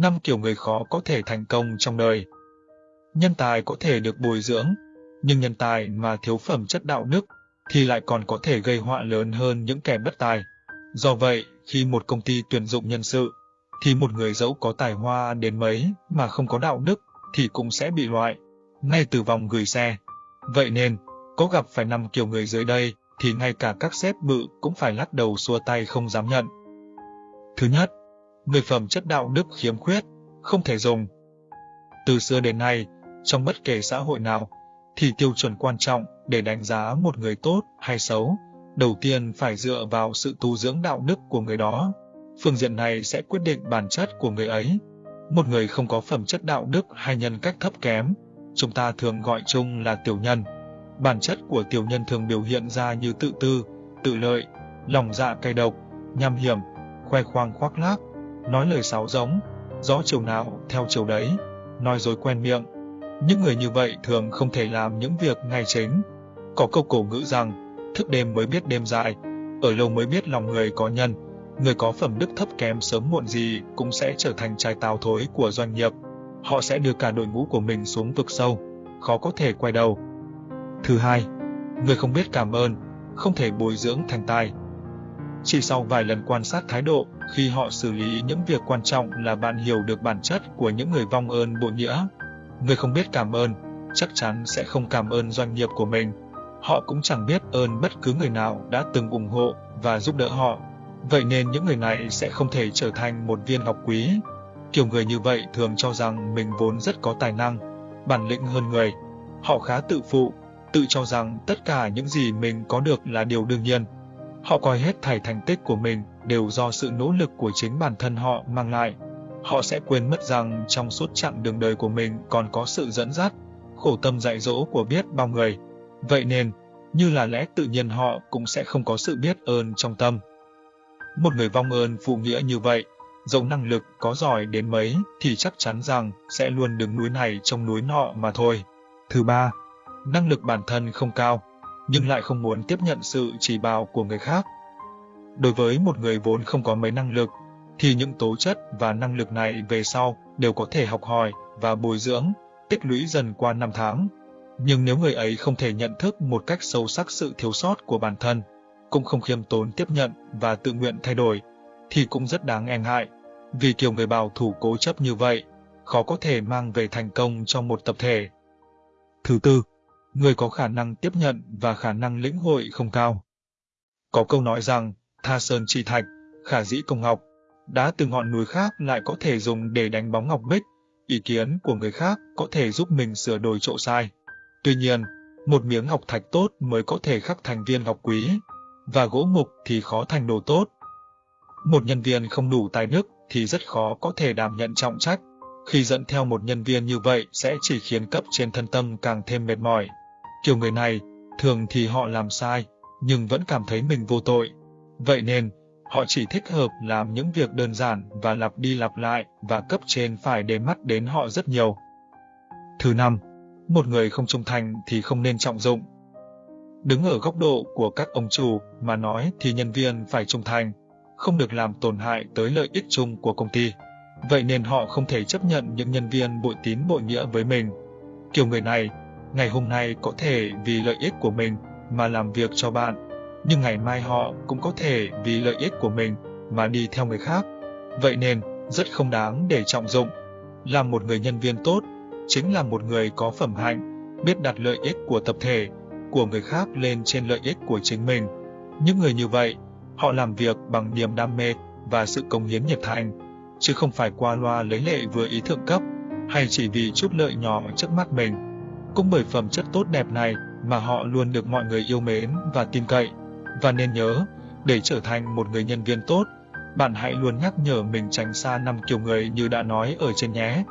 năm kiểu người khó có thể thành công trong đời. Nhân tài có thể được bồi dưỡng, nhưng nhân tài mà thiếu phẩm chất đạo đức thì lại còn có thể gây họa lớn hơn những kẻ bất tài. Do vậy, khi một công ty tuyển dụng nhân sự, thì một người dẫu có tài hoa đến mấy mà không có đạo đức thì cũng sẽ bị loại, ngay từ vòng gửi xe. Vậy nên, có gặp phải năm kiểu người dưới đây thì ngay cả các sếp bự cũng phải lắc đầu xua tay không dám nhận. Thứ nhất, người phẩm chất đạo đức khiếm khuyết, không thể dùng. Từ xưa đến nay, trong bất kể xã hội nào, thì tiêu chuẩn quan trọng để đánh giá một người tốt hay xấu, đầu tiên phải dựa vào sự tu dưỡng đạo đức của người đó. Phương diện này sẽ quyết định bản chất của người ấy. Một người không có phẩm chất đạo đức hay nhân cách thấp kém, chúng ta thường gọi chung là tiểu nhân. Bản chất của tiểu nhân thường biểu hiện ra như tự tư, tự lợi, lòng dạ cay độc, nham hiểm, khoe khoang khoác lác, nói lời sáo giống, rõ chiều nào theo chiều đấy, nói dối quen miệng. Những người như vậy thường không thể làm những việc ngay chính. Có câu cổ ngữ rằng, thức đêm mới biết đêm dài, ở lâu mới biết lòng người có nhân. Người có phẩm đức thấp kém sớm muộn gì cũng sẽ trở thành trái tào thối của doanh nghiệp. Họ sẽ đưa cả đội ngũ của mình xuống vực sâu, khó có thể quay đầu. Thứ hai, người không biết cảm ơn, không thể bồi dưỡng thành tài. Chỉ sau vài lần quan sát thái độ, khi họ xử lý những việc quan trọng là bạn hiểu được bản chất của những người vong ơn bội nghĩa. Người không biết cảm ơn, chắc chắn sẽ không cảm ơn doanh nghiệp của mình. Họ cũng chẳng biết ơn bất cứ người nào đã từng ủng hộ và giúp đỡ họ. Vậy nên những người này sẽ không thể trở thành một viên ngọc quý. Kiểu người như vậy thường cho rằng mình vốn rất có tài năng, bản lĩnh hơn người. Họ khá tự phụ, tự cho rằng tất cả những gì mình có được là điều đương nhiên. Họ coi hết thảy thành tích của mình đều do sự nỗ lực của chính bản thân họ mang lại. Họ sẽ quên mất rằng trong suốt chặng đường đời của mình còn có sự dẫn dắt, khổ tâm dạy dỗ của biết bao người. Vậy nên, như là lẽ tự nhiên họ cũng sẽ không có sự biết ơn trong tâm. Một người vong ơn phụ nghĩa như vậy, dẫu năng lực có giỏi đến mấy thì chắc chắn rằng sẽ luôn đứng núi này trong núi nọ mà thôi. Thứ ba, năng lực bản thân không cao, nhưng lại không muốn tiếp nhận sự chỉ bảo của người khác. Đối với một người vốn không có mấy năng lực, thì những tố chất và năng lực này về sau đều có thể học hỏi và bồi dưỡng, tích lũy dần qua năm tháng. Nhưng nếu người ấy không thể nhận thức một cách sâu sắc sự thiếu sót của bản thân, cũng không khiêm tốn tiếp nhận và tự nguyện thay đổi, thì cũng rất đáng e ngại. Vì kiểu người bảo thủ cố chấp như vậy, khó có thể mang về thành công trong một tập thể. Thứ tư, người có khả năng tiếp nhận và khả năng lĩnh hội không cao. Có câu nói rằng, tha sơn trị thạch, khả dĩ công ngọc, đá từ ngọn núi khác lại có thể dùng để đánh bóng ngọc bích, ý kiến của người khác có thể giúp mình sửa đổi chỗ sai. Tuy nhiên, một miếng ngọc thạch tốt mới có thể khắc thành viên ngọc quý, và gỗ mục thì khó thành đồ tốt. Một nhân viên không đủ tài đức thì rất khó có thể đảm nhận trọng trách. Khi dẫn theo một nhân viên như vậy sẽ chỉ khiến cấp trên thân tâm càng thêm mệt mỏi. Kiểu người này, thường thì họ làm sai, nhưng vẫn cảm thấy mình vô tội. Vậy nên, họ chỉ thích hợp làm những việc đơn giản và lặp đi lặp lại và cấp trên phải để mắt đến họ rất nhiều. Thứ năm, một người không trung thành thì không nên trọng dụng. Đứng ở góc độ của các ông chủ mà nói thì nhân viên phải trung thành, không được làm tổn hại tới lợi ích chung của công ty. Vậy nên họ không thể chấp nhận những nhân viên bội tín bội nghĩa với mình. Kiểu người này, ngày hôm nay có thể vì lợi ích của mình mà làm việc cho bạn, nhưng ngày mai họ cũng có thể vì lợi ích của mình mà đi theo người khác. Vậy nên, rất không đáng để trọng dụng. Làm một người nhân viên tốt, chính là một người có phẩm hạnh, biết đặt lợi ích của tập thể, của người khác lên trên lợi ích của chính mình. Những người như vậy, họ làm việc bằng niềm đam mê và sự công hiến nhiệt thành, chứ không phải qua loa lấy lệ vừa ý thượng cấp, hay chỉ vì chút lợi nhỏ trước mắt mình. Cũng bởi phẩm chất tốt đẹp này mà họ luôn được mọi người yêu mến và tin cậy. Và nên nhớ, để trở thành một người nhân viên tốt, bạn hãy luôn nhắc nhở mình tránh xa năm kiểu người như đã nói ở trên nhé.